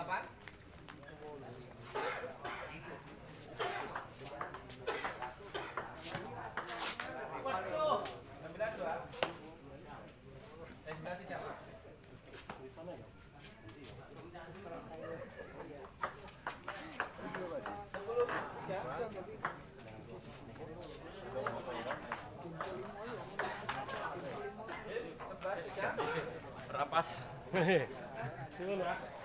delapan. Rapas. Coba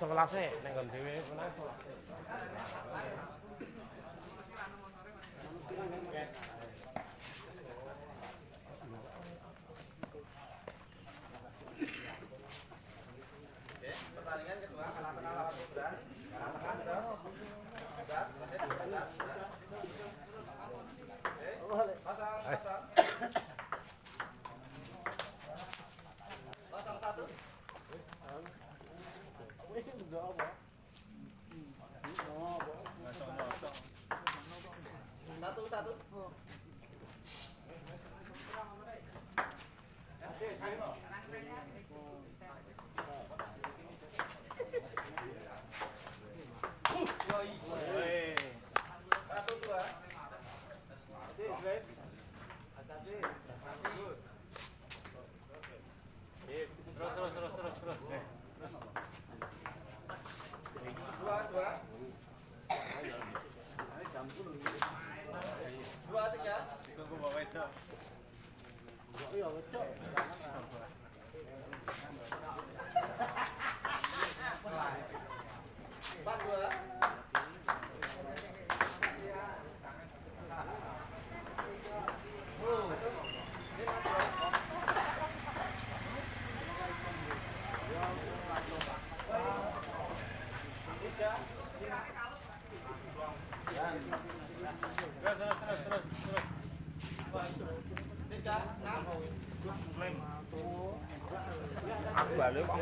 sekelase ning nggon dhewe meneh. 都打都死。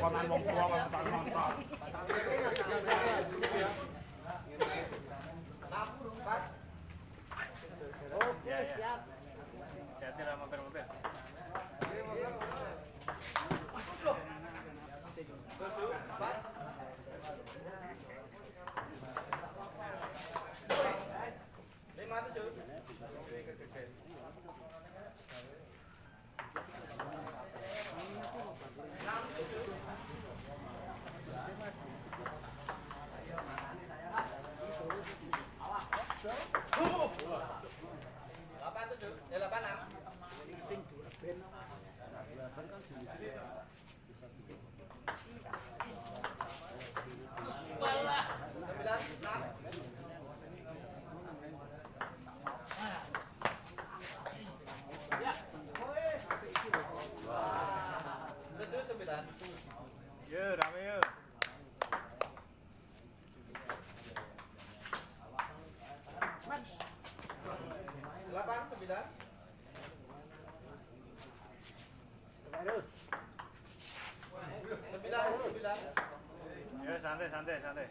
ของกำนันวงตัวกำนัน santai santai santai.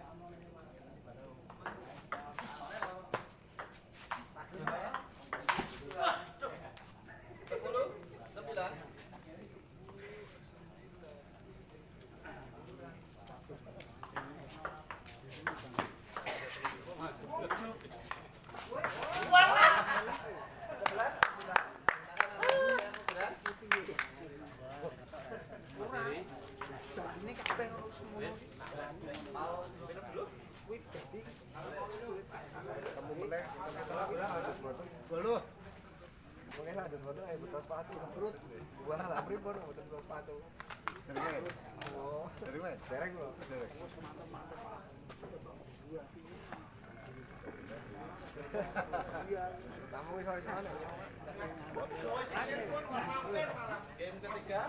Dulu. Mungkin ada foto ayo betul sepatu perut. Gua lah pripun betul sepatu. Dereng. Oh, dereng. Dereng lho, dereng. Kamu wis wis ana. Game ketiga.